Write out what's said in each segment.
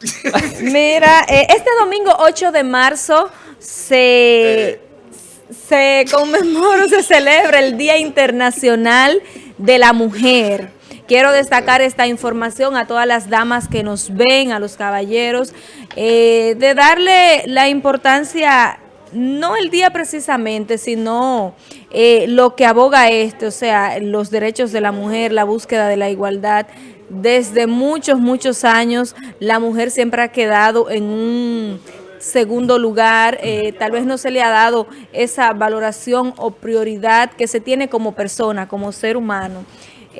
Mira, eh, este domingo 8 de marzo se, se conmemora, se celebra el Día Internacional de la Mujer. Quiero destacar esta información a todas las damas que nos ven, a los caballeros, eh, de darle la importancia, no el día precisamente, sino eh, lo que aboga este, o sea, los derechos de la mujer, la búsqueda de la igualdad, desde muchos, muchos años la mujer siempre ha quedado en un segundo lugar, eh, tal vez no se le ha dado esa valoración o prioridad que se tiene como persona, como ser humano.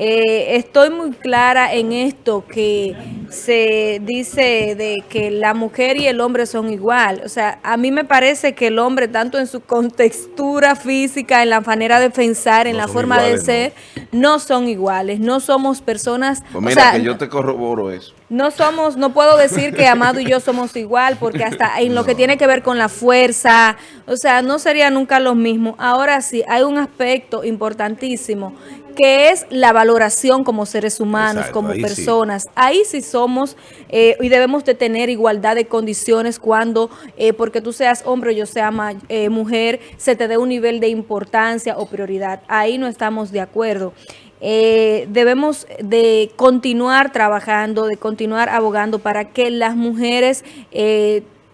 Eh, estoy muy clara en esto que se dice de que la mujer y el hombre son igual. O sea, a mí me parece que el hombre, tanto en su contextura física, en la manera de pensar, en la forma de ser, no. son iguales. No somos personas... Pues mira, que yo te corroboro eso. No somos, no puedo decir que Amado y yo somos igual, porque hasta en lo que tiene que ver con la fuerza, o sea, no sería nunca lo mismo. Ahora sí, hay un aspecto importantísimo que es la valoración como seres humanos, como personas. Ahí sí somos eh, y debemos de tener igualdad de condiciones cuando, eh, porque tú seas hombre o yo sea eh, mujer, se te dé un nivel de importancia o prioridad. Ahí no estamos de acuerdo. debemos de continuar trabajando, de continuar abogando para que las mujeres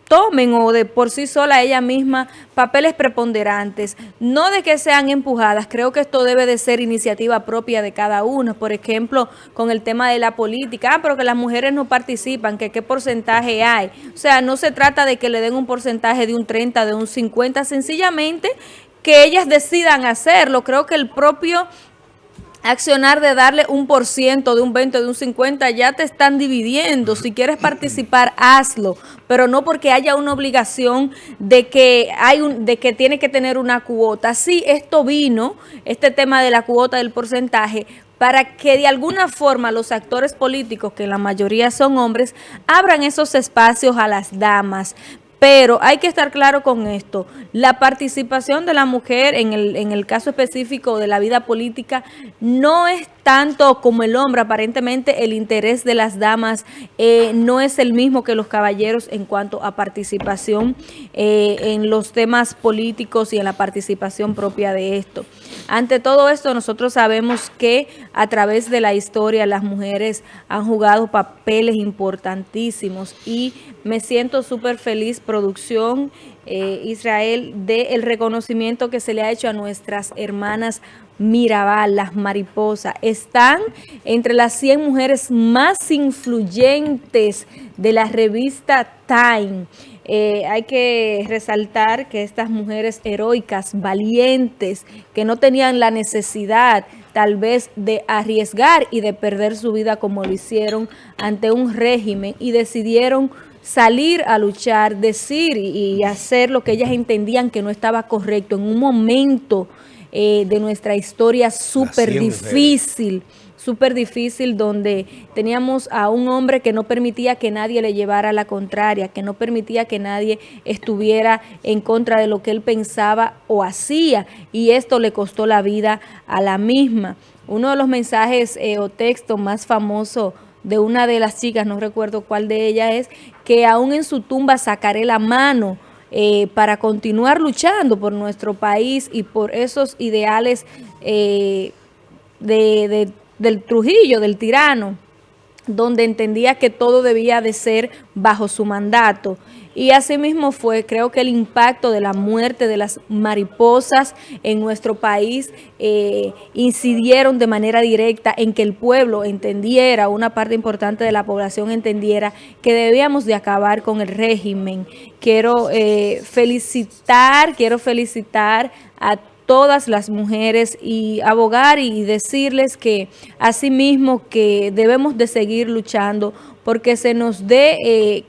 tomen o de por sí sola ella misma papeles preponderantes, no de que sean empujadas, creo que esto debe de ser iniciativa propia de cada uno, por ejemplo, con el tema de la política, ah, pero que las mujeres no participan, que qué porcentaje hay, o sea, no se trata de que le den un porcentaje de un 30, de un 50, sencillamente que ellas decidan hacerlo, creo que el propio accionar de darle un por ciento, de un 20, de un 50, ya te están dividiendo. Si quieres participar, hazlo, pero no porque haya una obligación de que hay un, de que tiene que tener una cuota. Sí, esto vino, este tema de la cuota del porcentaje, para que de alguna forma los actores políticos, que la mayoría son hombres, abran esos espacios a las damas. Pero hay que estar claro con esto, la participación de la mujer en el, en el caso específico de la vida política no es tanto como el hombre, aparentemente el interés de las damas eh, no es el mismo que los caballeros en cuanto a participación eh, en los temas políticos y en la participación propia de esto. Ante todo esto, nosotros sabemos que a través de la historia las mujeres han jugado papeles importantísimos y me siento súper feliz, producción eh, Israel, del reconocimiento que se le ha hecho a nuestras hermanas Mirabal, las mariposas, están entre las 100 mujeres más influyentes de la revista Time. Eh, hay que resaltar que estas mujeres heroicas, valientes, que no tenían la necesidad tal vez de arriesgar y de perder su vida como lo hicieron ante un régimen y decidieron salir a luchar, decir y hacer lo que ellas entendían que no estaba correcto en un momento eh, de nuestra historia súper difícil, súper difícil, donde teníamos a un hombre que no permitía que nadie le llevara la contraria, que no permitía que nadie estuviera en contra de lo que él pensaba o hacía, y esto le costó la vida a la misma. Uno de los mensajes eh, o textos más famosos de una de las chicas, no recuerdo cuál de ellas es, que aún en su tumba sacaré la mano, eh, para continuar luchando por nuestro país y por esos ideales eh, de, del Trujillo, del tirano, donde entendía que todo debía de ser bajo su mandato. Y así mismo fue, creo que el impacto de la muerte de las mariposas en nuestro país eh, incidieron de manera directa en que el pueblo entendiera, una parte importante de la población entendiera que debíamos de acabar con el régimen. Quiero eh, felicitar, quiero felicitar a todas las mujeres y abogar y decirles que asimismo que debemos de seguir luchando porque se nos dé eh,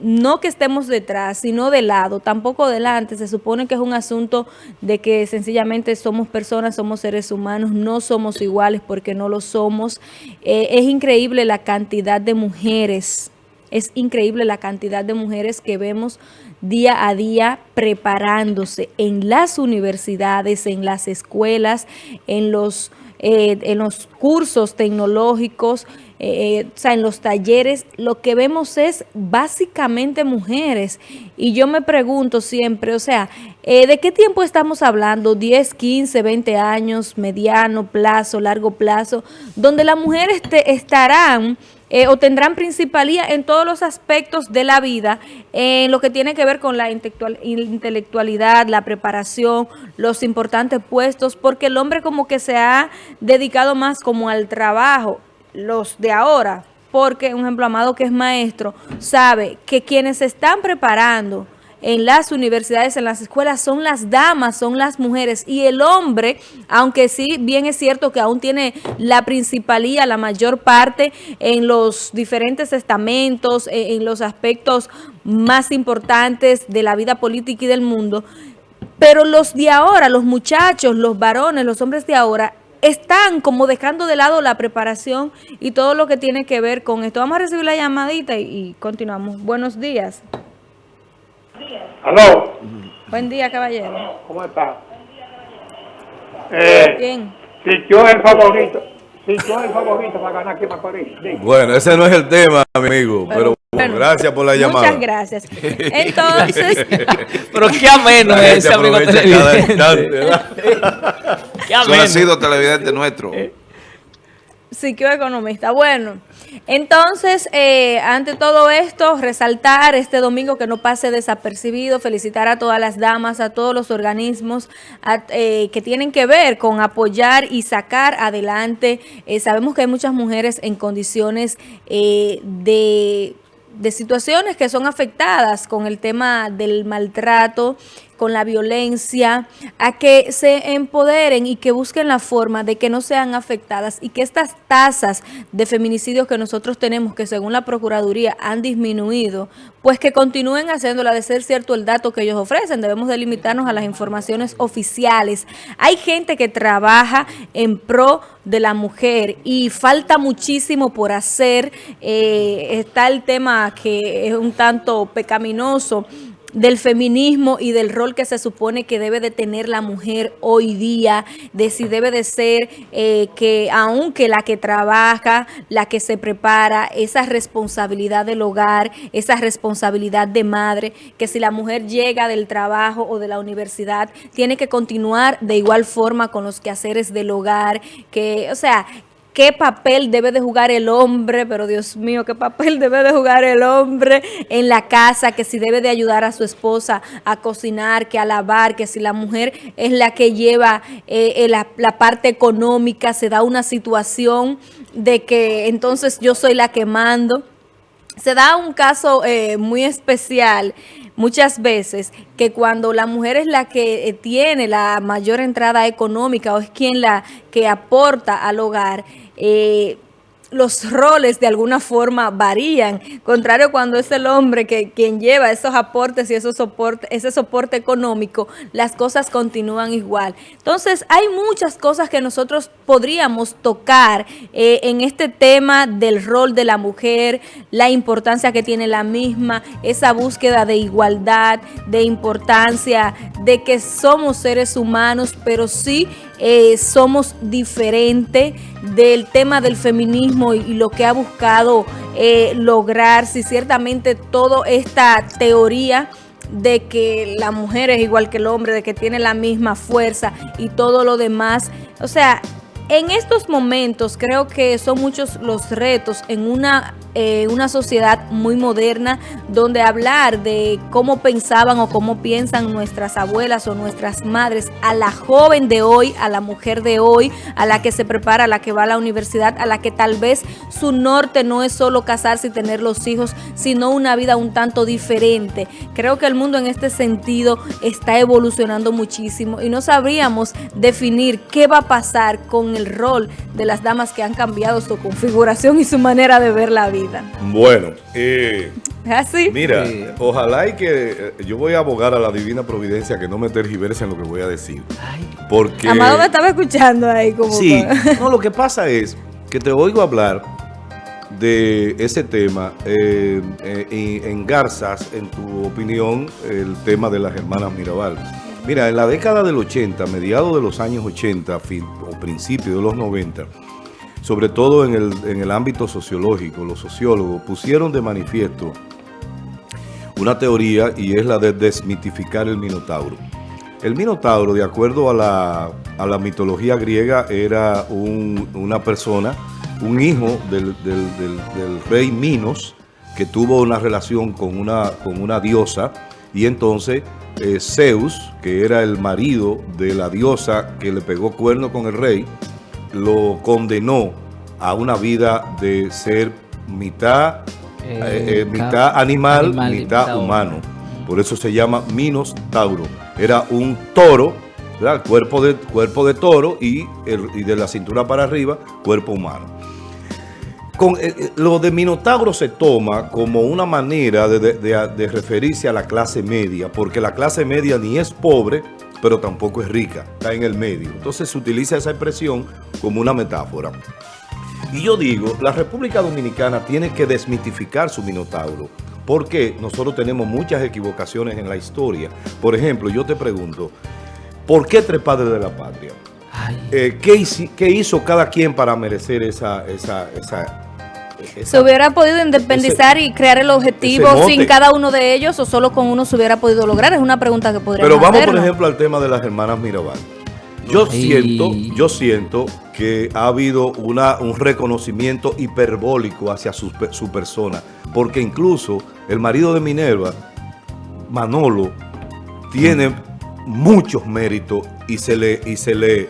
no que estemos detrás, sino de lado, tampoco delante. Se supone que es un asunto de que sencillamente somos personas, somos seres humanos, no somos iguales porque no lo somos. Eh, es increíble la cantidad de mujeres, es increíble la cantidad de mujeres que vemos día a día preparándose en las universidades, en las escuelas, en los eh, en los cursos tecnológicos, eh, o sea, en los talleres, lo que vemos es básicamente mujeres. Y yo me pregunto siempre, o sea, ¿de qué tiempo estamos hablando? ¿10, 15, 20 años, mediano plazo, largo plazo? Donde las mujeres estarán eh, o tendrán principalía en todos los aspectos de la vida, en lo que tiene que ver con la intelectualidad, la preparación, los importantes puestos, porque el hombre como que se ha dedicado más como al trabajo, los de ahora, porque un ejemplo Amado que es maestro, sabe que quienes se están preparando en las universidades, en las escuelas, son las damas, son las mujeres. Y el hombre, aunque sí, bien es cierto que aún tiene la principalía, la mayor parte en los diferentes estamentos, e, en los aspectos más importantes de la vida política y del mundo, pero los de ahora, los muchachos, los varones, los hombres de ahora, están como dejando de lado la preparación y todo lo que tiene que ver con esto. Vamos a recibir la llamadita y, y continuamos. Buenos días. Aló. Buen día, caballero. ¿Cómo está? Eh, Bien. Si yo es el favorito, si yo es el favorito para ganar aquí para París. Bueno, ese no es el tema, amigo, pero, bueno, gracias por la llamada. Muchas gracias. Entonces, pero qué ameno es ese amigo aprovecha cada televidente. instante, ¿verdad? Qué Eso ha sido televidente nuestro. Psiquioeconomista. Bueno, entonces, eh, ante todo esto, resaltar este domingo que no pase desapercibido, felicitar a todas las damas, a todos los organismos eh, que tienen que ver con apoyar y sacar adelante. Eh, sabemos que hay muchas mujeres en condiciones eh, de de situaciones que son afectadas con el tema del maltrato, con la violencia, a que se empoderen y que busquen la forma de que no sean afectadas y que estas tasas de feminicidios que nosotros tenemos, que según la Procuraduría han disminuido, pues que continúen haciéndola de ser cierto el dato que ellos ofrecen. Debemos de limitarnos a las informaciones oficiales. Hay gente que trabaja en pro de la mujer y falta muchísimo por hacer. Eh, está el tema que es un tanto pecaminoso del feminismo y del rol que se supone que debe de tener la mujer hoy día, de si debe de ser eh, que aunque la que trabaja, la que se prepara, esa responsabilidad del hogar, esa responsabilidad de madre, que si la mujer llega del trabajo o de la universidad, tiene que continuar de igual forma con los quehaceres del hogar, que, o sea, qué papel debe de jugar el hombre, pero Dios mío, qué papel debe de jugar el hombre en la casa, que si debe de ayudar a su esposa a cocinar, que a lavar, que si la mujer es la que lleva eh, eh, la, parte económica, se da una situación de que entonces yo soy la que mando. Se da un caso eh, muy especial muchas veces que cuando la mujer es la que eh, tiene la mayor entrada económica o es quien la que aporta al hogar, eh, los roles de alguna forma varían, contrario cuando es el hombre que quien lleva esos aportes y esos soporte, ese soporte económico, las cosas continúan igual. Entonces, hay muchas cosas que nosotros podríamos tocar eh, en este tema del rol de la mujer, la importancia que tiene la misma, esa búsqueda de igualdad, de importancia, de que somos seres humanos, pero sí eh, somos diferentes del tema del feminismo y, lo que ha buscado eh, lograr, si ciertamente toda esta teoría de que la mujer es igual que el hombre, de que tiene la misma fuerza y todo lo demás, o sea, en estos momentos creo que son muchos los retos en una, eh, una sociedad muy moderna donde hablar de cómo pensaban o cómo piensan nuestras abuelas o nuestras madres a la joven de hoy, a la mujer de hoy, a la que se prepara, a la que va a la universidad, a la que tal vez su norte no es solo casarse y tener los hijos, sino una vida un tanto diferente. Creo que el mundo en este sentido está evolucionando muchísimo y no sabríamos definir qué va a pasar con el rol de las damas que han cambiado su configuración y su manera de ver la vida. Bueno, eh, ¿Es así? mira, ojalá y que eh, yo voy a abogar a la divina providencia que no me tergiverse en lo que voy a decir. Porque... Amado me estaba escuchando ahí como... Sí, no, lo que pasa es que te oigo hablar de ese tema, eh, eh, y engarzas en tu opinión el tema de las hermanas Mirabal. Mira, en la década del 80, mediados de los años 80 fin- o principios de los 90, sobre todo en el, en el ámbito sociológico, los sociólogos pusieron de manifiesto una teoría y es la de desmitificar el Minotauro. El Minotauro, de acuerdo a la, a la mitología griega, era un- una persona, un hijo del, del- del- rey Minos, que tuvo una relación con una, con una diosa, y entonces eh, Zeus, que era el marido de la diosa que le pegó cuerno con el rey, lo condenó a una vida de ser mitad, Eh, eh, mitad animal, mitad humano. Por eso se llama Minos Tauro. Era un toro, ¿verdad? Cuerpo de, cuerpo de toro y, el- y de la cintura para arriba, cuerpo humano. Con, eh, eh, lo de Minotauro se toma como una manera de, de- de- de referirse a la clase media, porque la clase media ni es pobre, pero tampoco es rica, está en el medio. Entonces se utiliza esa expresión como una metáfora. Y yo digo, la República Dominicana tiene que desmitificar su Minotauro, porque nosotros tenemos muchas equivocaciones en la historia. Por ejemplo, yo te pregunto, ¿por qué tres padres de la patria? Eh, ¿qué, hici- qué hizo cada quien para merecer esa... esa, esa, esa- ¿Se hubiera podido independizar y crear el objetivo sin cada uno de ellos o solo con uno se hubiera podido lograr? Es una pregunta que podríamos Pero vamos, por ejemplo, al tema de las hermanas Mirabal. Yo Ay. siento, yo siento que ha habido una, un reconocimiento hiperbólico hacia su, su persona, porque incluso el marido de Minerva, Manolo, tiene muchos méritos y se le, y se le,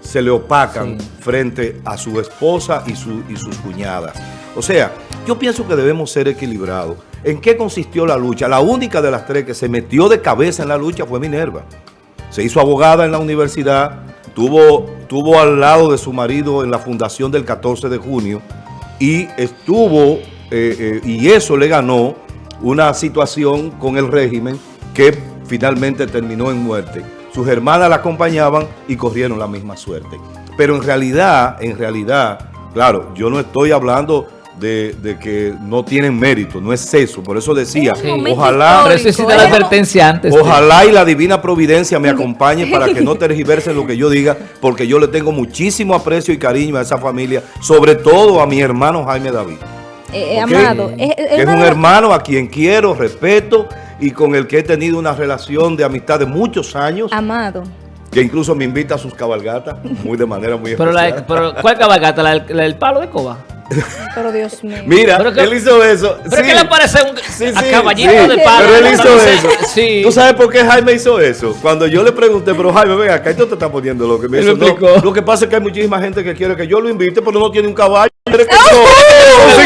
se le opacan Sí. frente a su esposa y, su, y sus cuñadas. O sea, yo pienso que debemos ser equilibrados. ¿En qué consistió la lucha? La única de las tres que se metió de cabeza en la lucha fue Minerva. Se hizo abogada en la universidad, tuvo, tuvo al lado de su marido en la fundación del 14 de junio y estuvo, eh, eh, y eso le ganó una situación con el régimen que finalmente terminó en muerte. Sus hermanas la acompañaban y corrieron la misma suerte. Pero en realidad, en realidad, claro, yo no estoy hablando de, de que no tienen mérito, no es eso. Por eso decía, ojalá... Pero eso la advertencia antes. de- Ojalá y la divina providencia me acompañe para que no tergiverse lo que yo diga, porque yo le tengo muchísimo aprecio y cariño a esa familia, sobre todo a mi hermano Jaime David. Eh, eh. Amado, es, un hermano a quien quiero, respeto y con el que he tenido una relación de amistad de muchos años, Amado. que incluso me invita a sus cabalgatas, muy de manera muy Pero, especial. la, pero ¿cuál cabalgata? ¿La, la del palo de coba? Pero Dios mío. Mira, Pero que- él hizo eso. ¿Pero sí. qué le parece un Sí, sí, de palo? Pero él hizo Entonces, eso. Sí. ¿Tú sabes por qué Jaime hizo eso? Cuando yo le pregunté, pero Jaime, venga, acá esto te está poniendo lo que me Él hizo. me No, explicó. lo que pasa es que hay muchísima gente que quiere que yo lo invite, pero no tiene un caballo.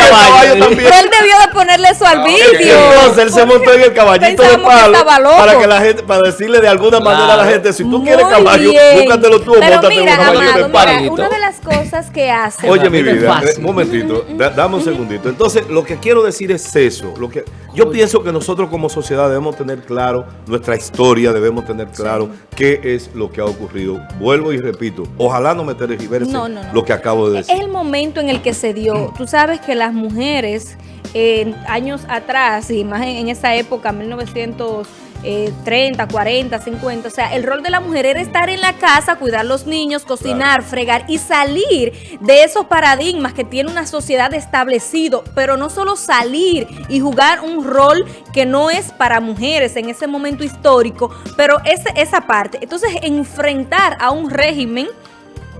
Caballo, también. Él debió de ponerle eso al vídeo. Entonces él se montó en el caballito de palo para que la gente, para decirle de alguna manera a la gente, si tú quieres caballo, búscatelo tú o móntate en un caballito de palo. una de las cosas que hace... Oye, mi vida, un momentito, da- dame un segundito. Entonces, lo que quiero decir es eso. Lo que, yo pienso que nosotros como sociedad debemos tener claro nuestra historia, debemos tener claro qué es lo que ha ocurrido. Vuelvo y repito, ojalá no me tergiverse No, no, no. lo que acabo de Es decir. el momento en el que se dio. Tú sabes que las mujeres, eh, años atrás, y más en, en esa época, 1930, 40, 50, o sea, el rol de la mujer era estar en la casa, cuidar los niños, cocinar, fregar y salir de esos paradigmas que tiene una sociedad establecido, pero no solo salir y jugar un rol que no es para mujeres en ese momento histórico, pero ese, esa parte. Entonces, enfrentar a un régimen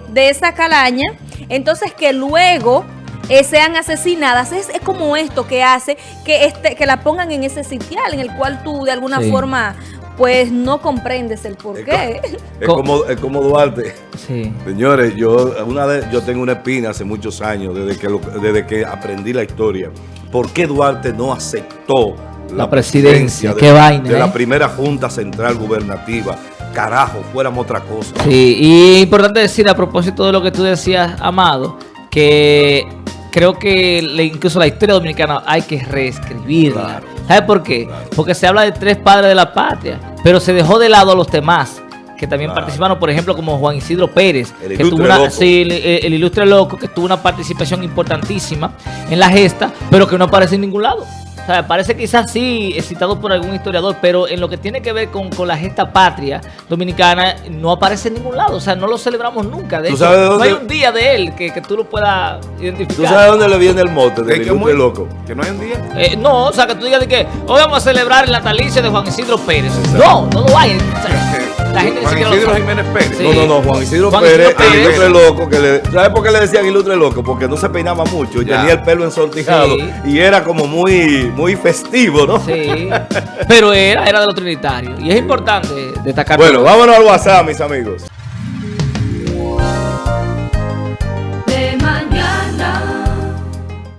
de esa calaña, entonces que luego eh, sean asesinadas. Es, es como esto que hace que este que la pongan en ese sitial en el cual tú de alguna Sí. forma pues no comprendes el por qué. Es como, es como Duarte. Sí. Señores, yo una vez, yo tengo una espina hace muchos años, desde que, lo- desde que aprendí la historia. ¿Por qué Duarte no aceptó La presidencia? de, Qué vaina, de ¿eh? la primera Junta Central Gubernativa? Carajo, fuéramos otra cosa. Sí, y importante decir a propósito de lo que tú decías, Amado, que creo que le- incluso la historia dominicana hay que reescribirla. Claro. ¿Sabes por qué? Claro. Porque se habla de tres padres de la patria, pero se dejó de lado a los demás que también Claro. participaron, por ejemplo, como Juan Isidro Pérez, El que tuvo una, loco. sí, el, el ilustre loco, que tuvo una participación importantísima en la gesta, pero que no aparece en ningún lado. O sea, parece quizás sí citado por algún historiador, pero en lo que tiene que ver con, con la gesta patria dominicana no aparece en ningún lado. O sea, no lo celebramos nunca. De ¿Tú hecho, sabes de no hay dónde- un día de él que, que tú lo puedas identificar. ¿Tú sabes dónde le viene el mote Es del que muy- loco? Que no hay un día. Eh, no, o sea, que tú digas de que hoy vamos a celebrar el natalicio de Juan Isidro Pérez. No, no lo hay. O sea, la gente ni Juan lo Isidro. Jiménez Pérez. Sí. No, no, no, Juan Isidro Juan Pérez, el ilustre loco, que le, ¿sabes por qué le decían ilustre loco? Porque no se peinaba mucho y Ya. tenía el pelo ensortijado Sí. y era como muy, muy festivo, ¿no? Sí, pero era, era de los trinitarios. Y es importante destacar. Bueno, vámonos al WhatsApp, mis amigos.